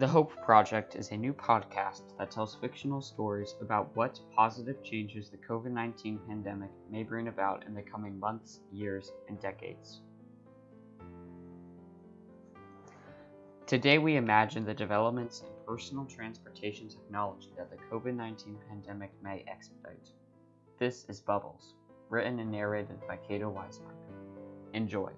The Hope Project is a new podcast that tells fictional stories about what positive changes the COVID 19 pandemic may bring about in the coming months, years, and decades. Today, we imagine the developments in personal transportation technology that the COVID 19 pandemic may expedite. This is Bubbles, written and narrated by Cato Weismark. Enjoy.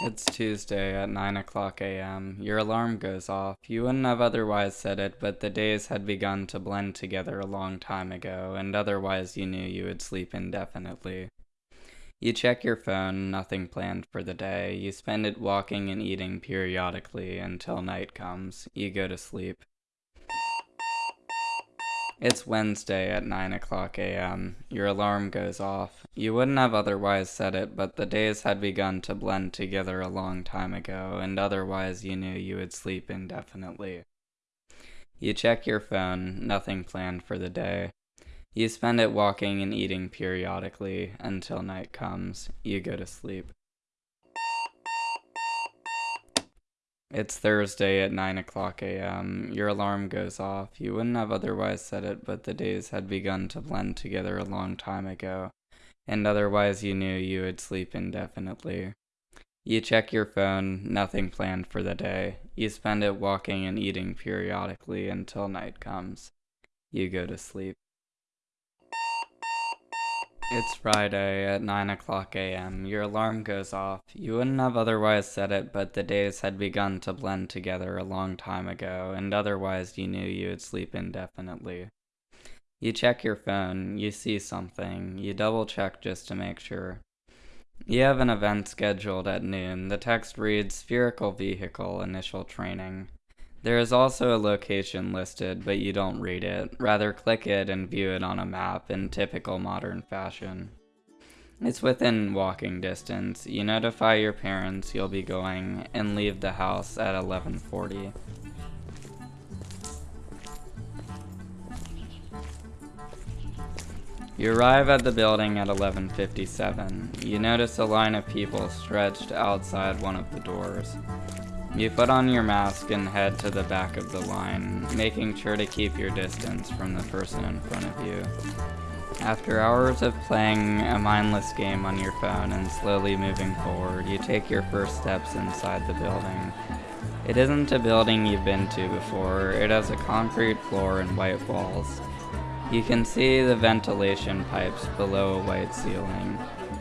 It's Tuesday at 9 o'clock a.m. Your alarm goes off. You wouldn't have otherwise said it, but the days had begun to blend together a long time ago, and otherwise you knew you would sleep indefinitely. You check your phone, nothing planned for the day. You spend it walking and eating periodically until night comes. You go to sleep. It's Wednesday at 9 o'clock a.m. Your alarm goes off. You wouldn't have otherwise said it, but the days had begun to blend together a long time ago, and otherwise you knew you would sleep indefinitely. You check your phone, nothing planned for the day. You spend it walking and eating periodically until night comes. You go to sleep. It's Thursday at 9 o'clock a.m. Your alarm goes off. You wouldn't have otherwise said it, but the days had begun to blend together a long time ago, and otherwise you knew you would sleep indefinitely. You check your phone, nothing planned for the day. You spend it walking and eating periodically until night comes. You go to sleep. It's Friday at 9 o'clock a.m. Your alarm goes off. You wouldn't have otherwise said it, but the days had begun to blend together a long time ago, and otherwise you knew you would sleep indefinitely. You check your phone, you see something, you double check just to make sure. You have an event scheduled at noon. The text reads Spherical Vehicle Initial Training. There is also a location listed, but you don't read it. Rather, click it and view it on a map in typical modern fashion. It's within walking distance. You notify your parents you'll be going and leave the house at 1140. You arrive at the building at 1157. You notice a line of people stretched outside one of the doors. You put on your mask and head to the back of the line, making sure to keep your distance from the person in front of you. After hours of playing a mindless game on your phone and slowly moving forward, you take your first steps inside the building. It isn't a building you've been to before, it has a concrete floor and white walls. You can see the ventilation pipes below a white ceiling.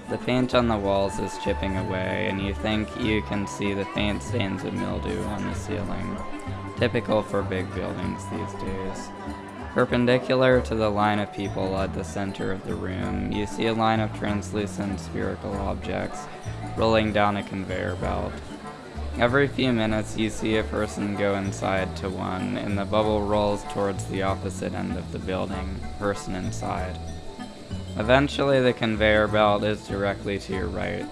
The paint on the walls is chipping away, and you think you can see the faint stains of mildew on the ceiling, typical for big buildings these days. Perpendicular to the line of people at the center of the room, you see a line of translucent spherical objects rolling down a conveyor belt. Every few minutes, you see a person go inside to one, and the bubble rolls towards the opposite end of the building, person inside. Eventually, the conveyor belt is directly to your right.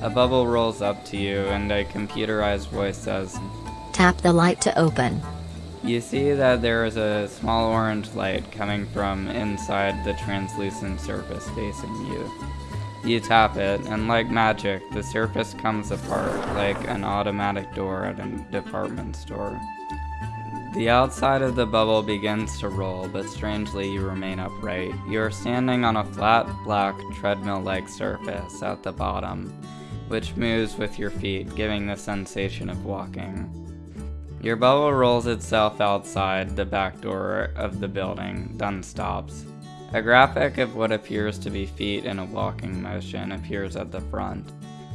A bubble rolls up to you, and a computerized voice says, Tap the light to open. You see that there is a small orange light coming from inside the translucent surface facing you. You tap it, and like magic, the surface comes apart like an automatic door at a department store. The outside of the bubble begins to roll, but strangely you remain upright. You are standing on a flat, black, treadmill-like surface at the bottom, which moves with your feet, giving the sensation of walking. Your bubble rolls itself outside the back door of the building, then stops. A graphic of what appears to be feet in a walking motion appears at the front.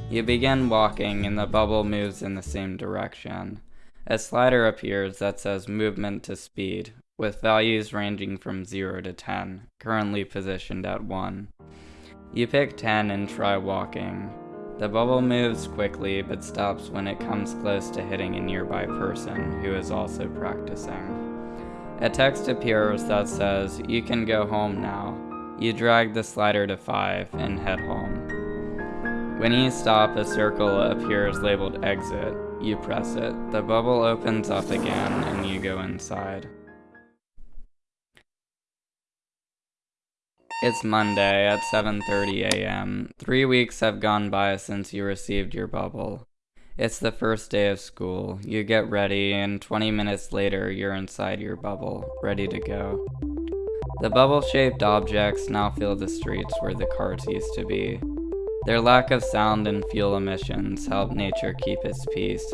You begin walking and the bubble moves in the same direction. A slider appears that says movement to speed, with values ranging from 0 to 10, currently positioned at 1. You pick 10 and try walking. The bubble moves quickly but stops when it comes close to hitting a nearby person who is also practicing. A text appears that says, You can go home now. You drag the slider to 5 and head home. When you stop, a circle appears labeled exit. You press it. The bubble opens up again and you go inside. It's Monday at 7:30 a.m. 3 weeks have gone by since you received your bubble. It's the first day of school. You get ready and 20 minutes later you're inside your bubble, ready to go. The bubble-shaped objects now fill the streets where the cars used to be. Their lack of sound and fuel emissions help nature keep its peace.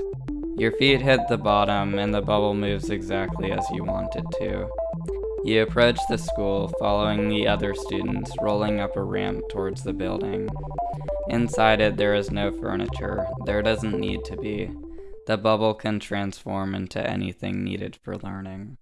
Your feet hit the bottom and the bubble moves exactly as you want it to. You approach the school, following the other students, rolling up a ramp towards the building. Inside it, there is no furniture. There doesn't need to be. The bubble can transform into anything needed for learning.